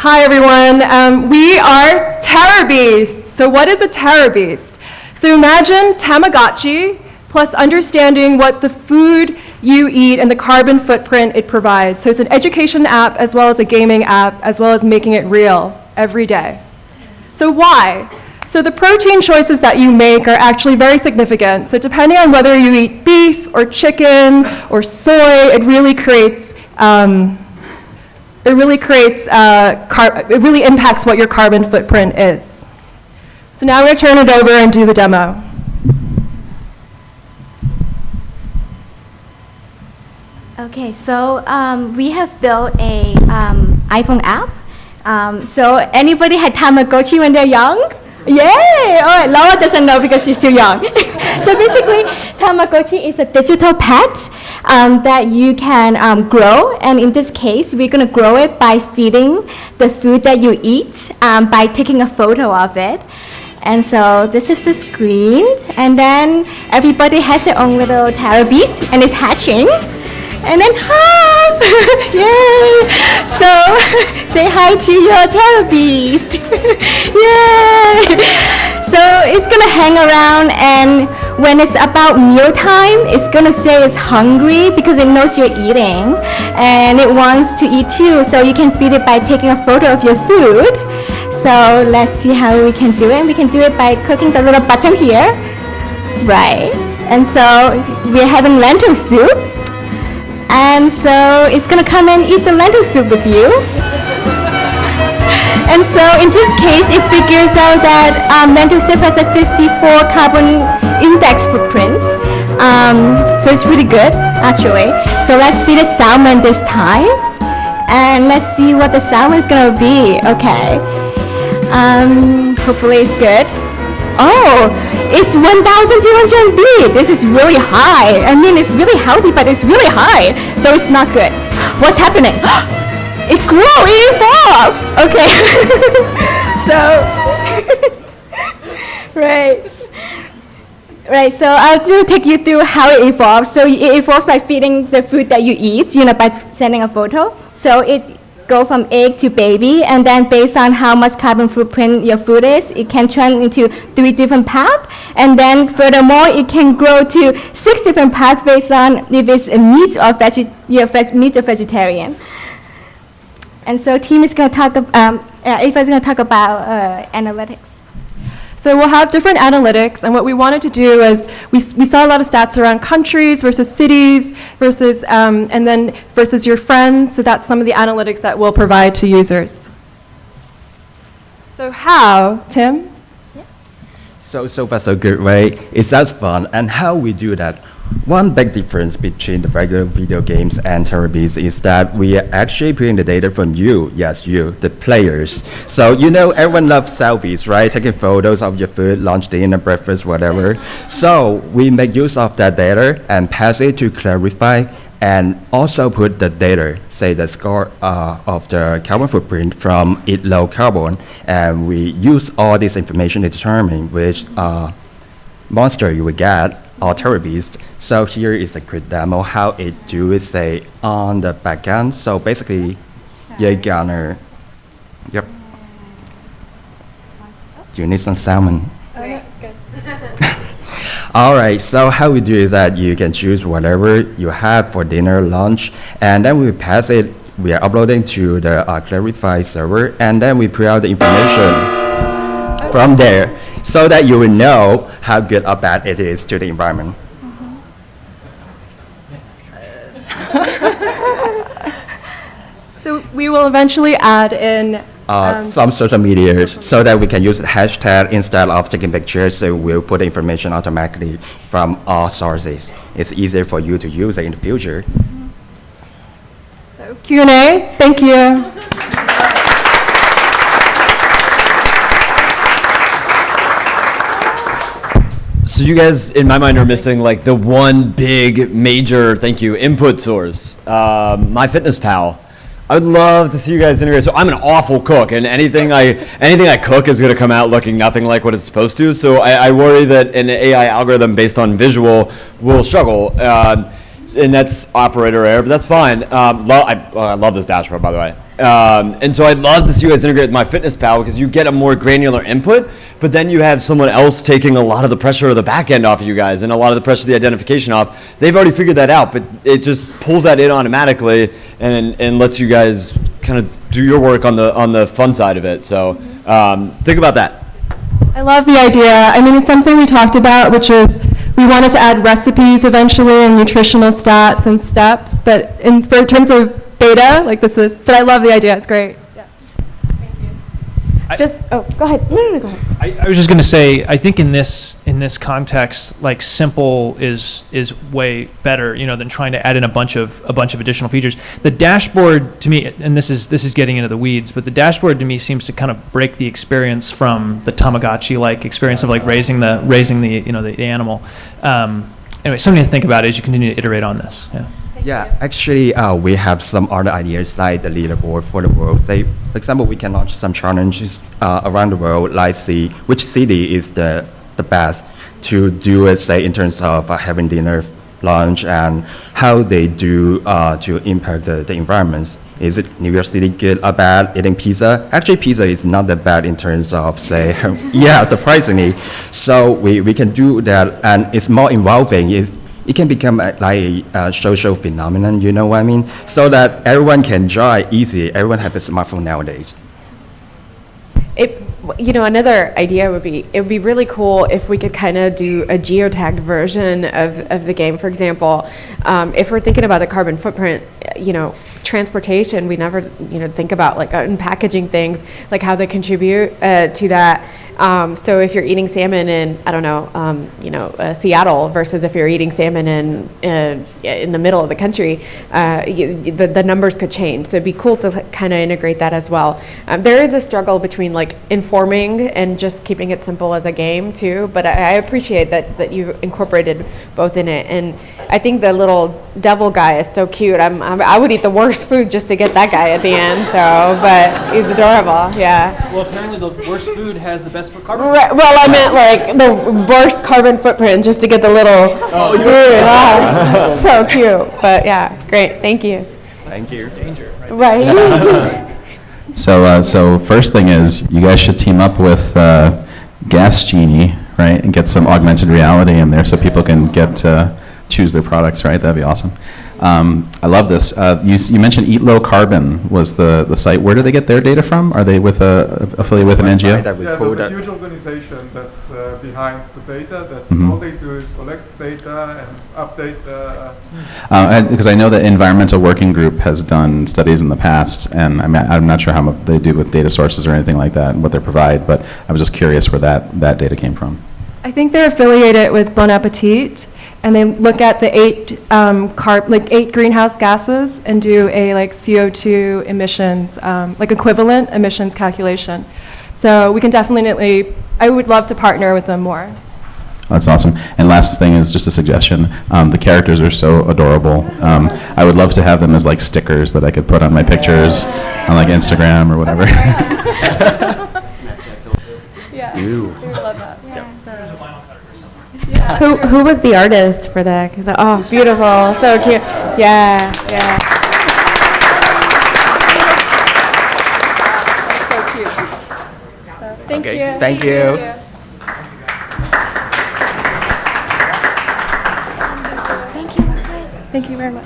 Hi, everyone. Um, we are Terror Beasts. So what is a Terror Beast? So imagine Tamagotchi plus understanding what the food you eat and the carbon footprint it provides. So it's an education app as well as a gaming app, as well as making it real every day. So why? So the protein choices that you make are actually very significant. So depending on whether you eat beef or chicken or soy, it really creates um, it really creates, uh, it really impacts what your carbon footprint is. So now I'm going to turn it over and do the demo. Okay, so um, we have built a um, iPhone app. Um, so anybody had Tamagotchi when they're young? Yay! All right, Laura doesn't know because she's too young. so basically, Tamagotchi is a digital pet um, that you can um, grow. And in this case, we're going to grow it by feeding the food that you eat um, by taking a photo of it. And so this is the screen. And then everybody has their own little Terror Beast and it's hatching. And then hi! Yay! So say hi to your Terror Beast. Yay! So it's gonna hang around and when it's about mealtime, it's gonna say it's hungry because it knows you're eating and it wants to eat too. So you can feed it by taking a photo of your food. So let's see how we can do it. We can do it by clicking the little button here. Right. And so we're having lentil soup. And so it's gonna come and eat the lentil soup with you. And so in this case, it figures out that um, lentil has a 54 carbon index footprint. Um, so it's pretty good, actually. So let's feed a salmon this time. And let's see what the salmon is gonna be. Okay. Um, hopefully it's good. Oh, it's 1,200 B. This is really high. I mean, it's really healthy, but it's really high. So it's not good. What's happening? it grew, it evolved. Okay. so, right. Right, so I'll just take you through how it evolves. So it evolves by feeding the food that you eat, you know, by sending a photo. So it go from egg to baby, and then based on how much carbon footprint your food is, it can turn into three different paths, and then furthermore, it can grow to six different paths based on if it's a meat or veg meat or vegetarian. And so team is going to talk, um, uh, Ava is going to talk about uh, analytics. So we'll have different analytics, and what we wanted to do is we, we saw a lot of stats around countries versus cities versus, um, and then versus your friends, so that's some of the analytics that we'll provide to users. So how, Tim? Yeah. So, so far so good, right? It sounds fun, and how we do that? One big difference between the regular video games and Beast is that we are actually putting the data from you, yes, you, the players. So you know everyone loves selfies, right? Taking photos of your food, lunch, dinner, breakfast, whatever. So we make use of that data and pass it to Clarifai and also put the data, say the score uh, of the carbon footprint from Eat Low Carbon, and we use all this information to determine which uh, monster you will get or Terror Beast. So here is a quick demo how it do it say on the backend. So basically, you're gonna, yep. Do you need some salmon? Oh, no, it's good. All right, so how we do is that you can choose whatever you have for dinner, lunch, and then we pass it, we are uploading to the uh, Clarifai server, and then we put out the information from there so that you will know how good or bad it is to the environment. so we will eventually add in uh, um, some social media so that we can use hashtag instead of taking pictures. So we'll put information automatically from all sources. It's easier for you to use it in the future. So Q&A, thank you. So you guys, in my mind, are missing like the one big major, thank you, input source, um, MyFitnessPal. I would love to see you guys integrate. So I'm an awful cook, and anything I anything I cook is going to come out looking nothing like what it's supposed to. So I, I worry that an AI algorithm based on visual will struggle, uh, and that's operator error. But that's fine. Um, lo I, I love this dashboard, by the way. Um, and so I'd love to see you guys integrate with MyFitnessPal because you get a more granular input, but then you have someone else taking a lot of the pressure of the back end off of you guys and a lot of the pressure of the identification off. They've already figured that out, but it just pulls that in automatically and, and lets you guys kind of do your work on the on the fun side of it. So um, think about that. I love the idea. I mean, it's something we talked about, which is we wanted to add recipes eventually and nutritional stats and steps, but in for in terms of beta, like this is, but I love the idea. It's great. Yeah. Thank you. Just, oh, go ahead. No, no, no, go ahead. I, I was just going to say, I think in this in this context, like simple is is way better, you know, than trying to add in a bunch of a bunch of additional features. The dashboard to me, and this is this is getting into the weeds, but the dashboard to me seems to kind of break the experience from the Tamagotchi-like experience of like raising the raising the you know the, the animal. Um, anyway, something to think about as you continue to iterate on this. Yeah. Yeah, actually, uh, we have some other ideas like the leaderboard for the world. Say, for example, we can launch some challenges uh, around the world, like see which city is the, the best to do it, say, in terms of uh, having dinner, lunch, and how they do uh, to impact the, the environments. Is it New York City good or bad eating pizza? Actually, pizza is not that bad in terms of, say, yeah, surprisingly. So we, we can do that, and it's more involving. It can become a, like a uh, social phenomenon, you know what I mean? So that everyone can join easy. Everyone has a smartphone nowadays. It, you know, another idea would be, it would be really cool if we could kind of do a geotagged version of, of the game. For example, um, if we're thinking about the carbon footprint, you know, transportation, we never, you know, think about like unpackaging things, like how they contribute uh, to that. Um, so if you're eating salmon in, I don't know, um, you know, uh, Seattle versus if you're eating salmon in uh, in the middle of the country, uh, the the numbers could change. So it'd be cool to kind of integrate that as well. Um, there is a struggle between like informing and just keeping it simple as a game too. But I, I appreciate that that you incorporated both in it. And I think the little devil guy is so cute. I'm, I'm I would eat the worst food just to get that guy at the end. So, but he's adorable. Yeah. Well, apparently the worst food has the best carbon. Right, well, I meant like the worst carbon footprint just to get the little oh, dude. Wow, so cute. But yeah, great. Thank you. Thank you. Danger. Right? Right. So, uh, so first thing is, you guys should team up with uh, Gas Genie, right, and get some augmented reality in there so people can get uh, choose their products, right? That'd be awesome. Um, I love this. Uh, you, you mentioned Eat Low Carbon was the, the site. Where do they get their data from? Are they with a affiliated with an NGO? that Yeah, pulled there's a huge organization that's uh, behind the data, that Mhm. all they do is collect data and update uh, Uh, because I know that Environmental Working Group has done studies in the past, and I'm, I'm not sure how much they do with data sources or anything like that and what they provide, but I was just curious where that, that data came from. I think they're affiliated with Bon Appetit, and they look at the eight um, carb, like eight greenhouse gases, and do a like CO2 emissions, um, like equivalent emissions calculation. So we can definitely. I would love to partner with them more. That's awesome. And last thing is just a suggestion. Um, the characters are so adorable. Um, I would love to have them as like stickers that I could put on my pictures on like Instagram or whatever. Yeah. Do. who who was the artist for that? 'Cause, oh, beautiful, so cute. Yeah, yeah. So cute. So, thank Okay, you. thank you. Thank you very much.